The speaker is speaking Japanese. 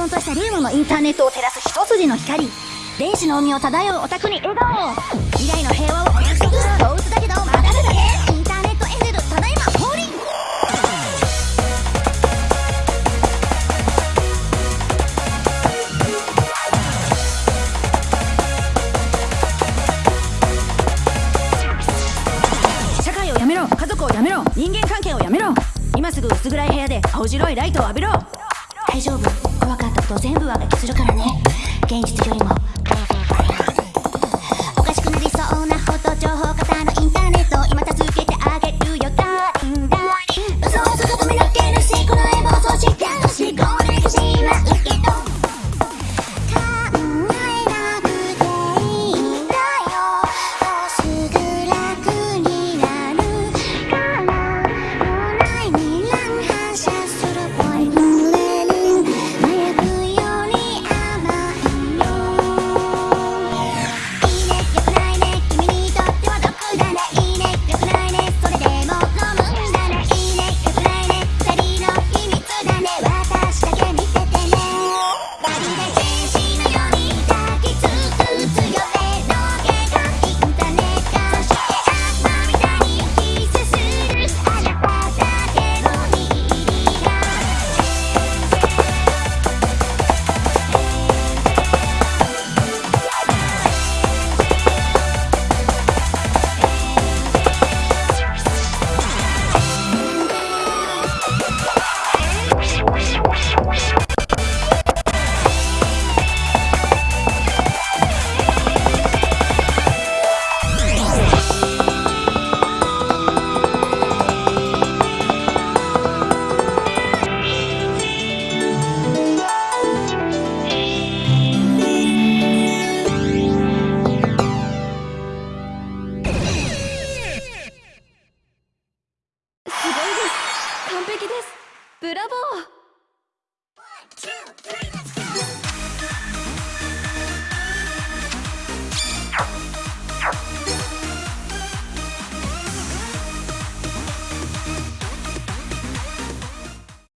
々としたリウムのインターネットを照らす一筋の光電子の海を漂うオタクに笑顔未来の平和をお約束動物だけどまだるだけインターネットエンジェルただいま降臨社会をやめろ。家族をやめろ。人間関係をやめろ。今すぐ薄暗い部屋で青白いライトを浴びろ。大丈夫。怖かったこと全部はがきするからね。現実よりも。です。ブラボー。